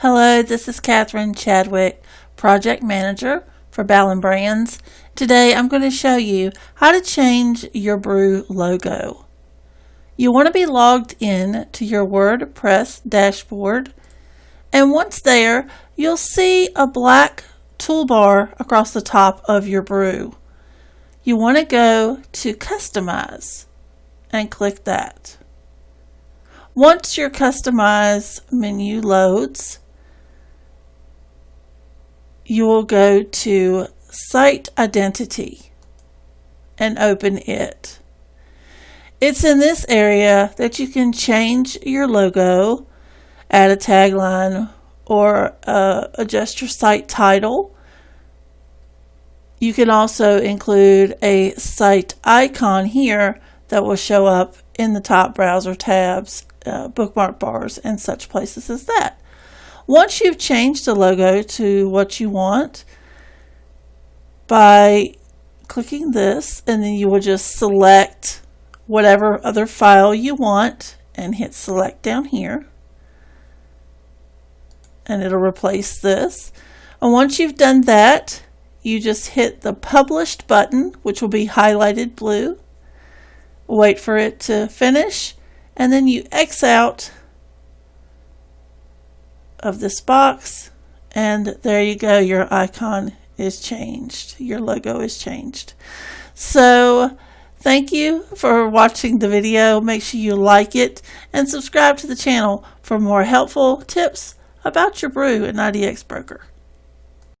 Hello, this is Catherine Chadwick, Project Manager for Ballon Brands. Today I'm going to show you how to change your brew logo. You want to be logged in to your WordPress dashboard and once there you'll see a black toolbar across the top of your brew. You want to go to Customize and click that. Once your Customize menu loads, you will go to Site Identity and open it. It's in this area that you can change your logo, add a tagline, or uh, adjust your site title. You can also include a site icon here that will show up in the top browser tabs, uh, bookmark bars, and such places as that. Once you've changed the logo to what you want, by clicking this, and then you will just select whatever other file you want and hit select down here. And it'll replace this. And once you've done that, you just hit the published button, which will be highlighted blue. Wait for it to finish, and then you X out of this box and there you go your icon is changed. Your logo is changed. So thank you for watching the video. Make sure you like it and subscribe to the channel for more helpful tips about your brew and IDX broker